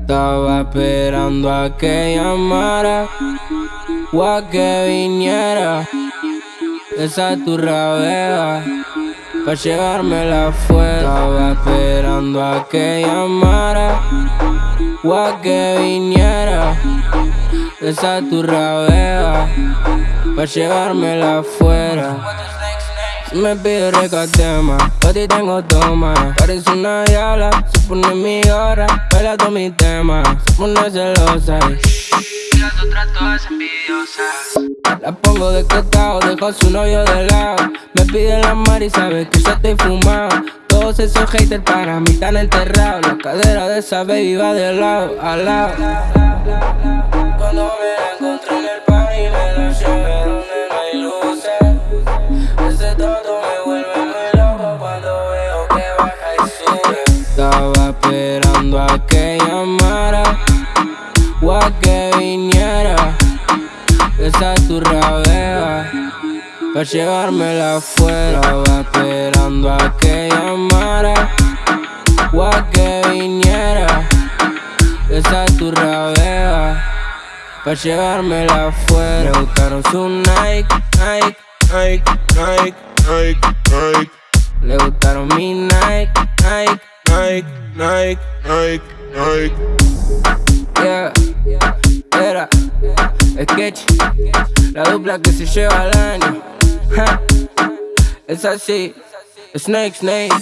Estaba esperando a que llamara o a que viniera. Esa tu rabea pa' llevármela afuera. Estaba esperando a que llamara o a que viniera esa tu rabea pa' llevármela afuera. Me pide recatema, pa' ti tengo toma Parece una yala, se pone mi hora Baila todo mi tema, se pone celosa y las otras todas envidiosas La pongo de costado, dejo a su novio de lado pide la mar y sabe que yo estoy fumado. Todos esos haters para mí están enterrados. La cadera de esa baby va de lado a lado. Cuando me la encontré en el party me la llevé donde no hay luces. Ese tonto me vuelve muy loco cuando veo que baja y sube. Estaba esperando a que llamara o a que viniera. Esa tu rabea Pa' llevármela afuera Estaba esperando a que llamara o a que viniera. Esa tu rabea Pa' llevármela afuera Le gustaron su Nike, Nike, Nike, Nike, Nike, Nike. Le gustaron mi Nike, Nike, Nike, Nike, Nike, Nike. Yeah, era. Sketch, la dupla que se lleva al año It's I see. A snake, snake.